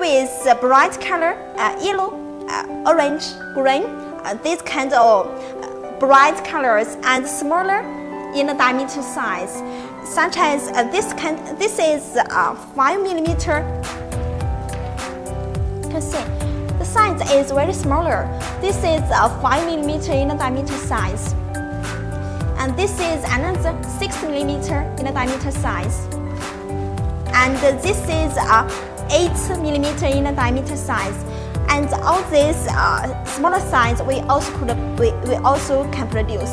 with a bright color, uh, yellow, uh, orange, green, uh, these kinds of uh, bright colors and smaller in the diameter size, such as uh, this kind. This is uh, five millimeter. You can see the size is very smaller. This is a five millimeter in the diameter size, and this is another six millimeter in the diameter size, and this is a 8 millimeter in the diameter size. And all these uh, smaller size we also could we, we also can produce.